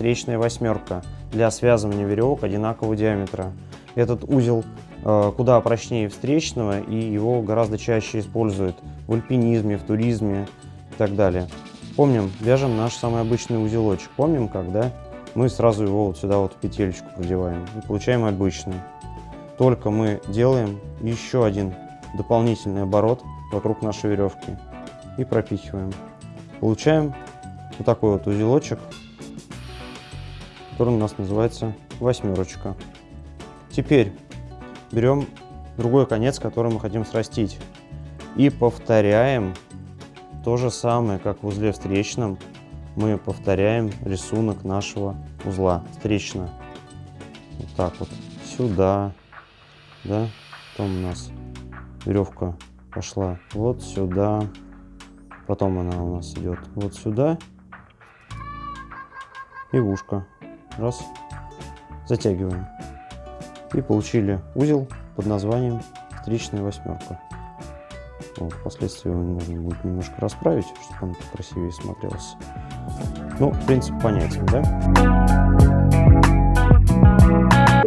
встречная восьмерка для связывания веревок одинакового диаметра. Этот узел э, куда прочнее встречного и его гораздо чаще используют в альпинизме, в туризме и так далее. Помним, вяжем наш самый обычный узелочек. Помним, когда мы сразу его вот сюда вот в петелечку продеваем и получаем обычный. Только мы делаем еще один дополнительный оборот вокруг нашей веревки и пропихиваем. Получаем вот такой вот узелочек, который у нас называется восьмерочка. Теперь берем другой конец, который мы хотим срастить. И повторяем то же самое, как в узле встречном. Мы повторяем рисунок нашего узла встречно. Вот так вот. Сюда. Да. Потом у нас веревка пошла вот сюда. Потом она у нас идет вот сюда. И ушко. Раз. Затягиваем и получили узел под названием встречная восьмерка. Вот, впоследствии его нужно будет немножко расправить, чтобы он красивее смотрелся. Ну, принцип понятен, да?